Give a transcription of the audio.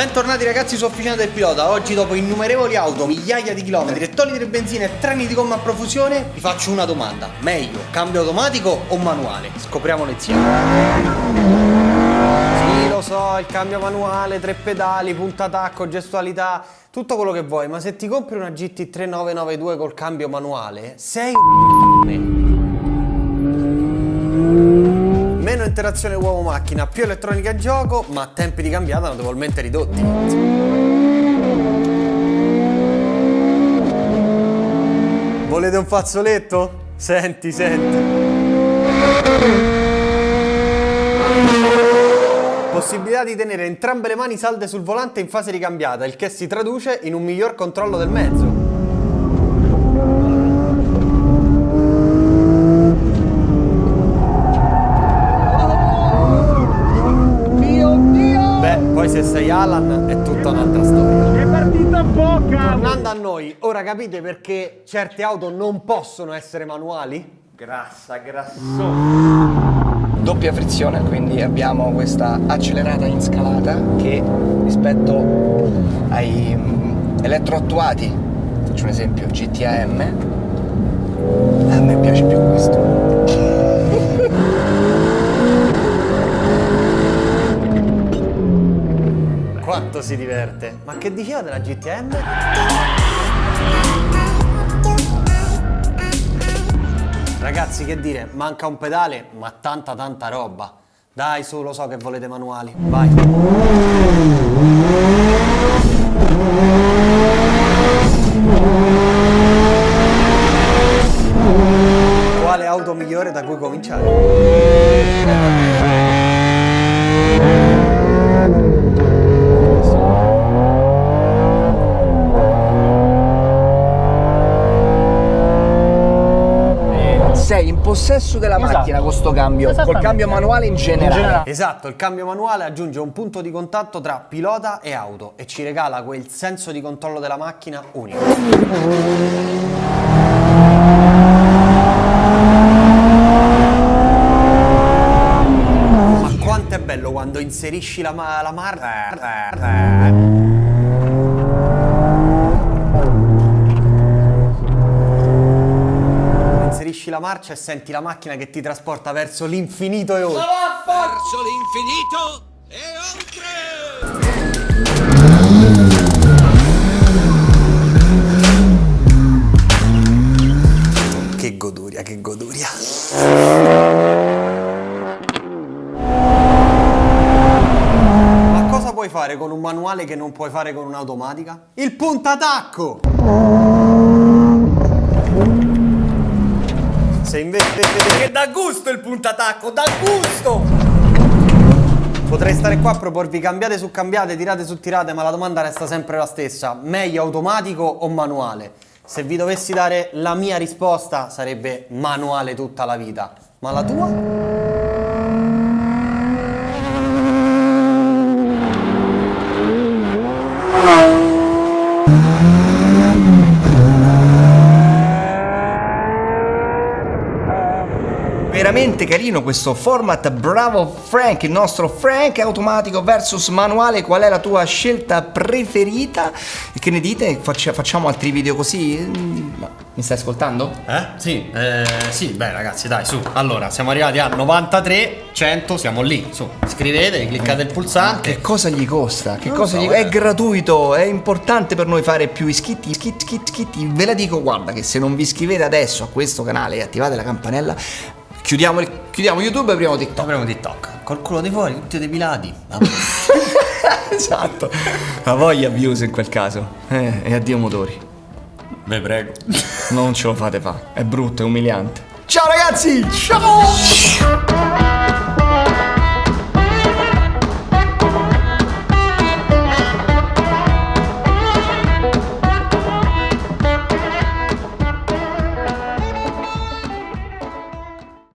Bentornati ragazzi su Officina del Pilota. Oggi dopo innumerevoli auto, migliaia di chilometri, ettolitri di benzina e treni di gomma a profusione Vi faccio una domanda. Meglio, cambio automatico o manuale? Scopriamolo insieme Sì lo so, il cambio manuale, tre pedali, punta tacco, gestualità Tutto quello che vuoi. Ma se ti compri una GT3992 col cambio manuale Sei un interazione uomo-macchina, più elettronica e gioco, ma tempi di cambiata notevolmente ridotti. Volete un fazzoletto? Senti, senti. Possibilità di tenere entrambe le mani salde sul volante in fase di cambiata, il che si traduce in un miglior controllo del mezzo. Se sei Alan è tutta un'altra storia. È partita bocca! Tornando a noi, ora capite perché certe auto non possono essere manuali? Grassa, grassosa. Doppia frizione, quindi abbiamo questa accelerata in scalata che rispetto ai mm, elettroattuati, faccio un esempio, GTAM, a me piace più questo. Quanto si diverte. Ma che diceva della GTM? Ragazzi, che dire, manca un pedale, ma tanta tanta roba. Dai, su, lo so che volete manuali. Vai. Quale auto migliore da cui cominciare? sei in possesso della esatto. macchina con sto cambio, col cambio manuale in generale. in generale. Esatto, il cambio manuale aggiunge un punto di contatto tra pilota e auto e ci regala quel senso di controllo della macchina unico. Ma quanto è bello quando inserisci la, ma la mar... la marcia e senti la macchina che ti trasporta verso l'infinito e oltre. Verso l'infinito e oltre! Che goduria, che goduria. Ma cosa puoi fare con un manuale che non puoi fare con un'automatica? Il puntatacco! Se invece... Che dà gusto il puntatacco, dà gusto! Potrei stare qua a proporvi cambiate su cambiate, tirate su tirate, ma la domanda resta sempre la stessa. Meglio automatico o manuale? Se vi dovessi dare la mia risposta sarebbe manuale tutta la vita. Ma la tua? Veramente carino questo format Bravo Frank, il nostro Frank automatico versus manuale, qual è la tua scelta preferita? Che ne dite? facciamo altri video così? Mi stai ascoltando? Eh? Sì, eh, sì, beh ragazzi dai su Allora, siamo arrivati a 93, 100, siamo lì Su, iscrivetevi, cliccate il pulsante Che cosa gli costa? Che cosa so, gli... È gratuito, è importante per noi fare più iscritti, iscritti, iscritti, iscritti Ve la dico, guarda che se non vi iscrivete adesso a questo canale e attivate la campanella Chiudiamo, chiudiamo YouTube e apriamo TikTok. Apriamo TikTok. Col culo di fuori, tutti depilati. esatto. La voglia views in quel caso. Eh, e addio motori. Ve prego. Non ce lo fate fa. È brutto, è umiliante. Ciao ragazzi! Ciao!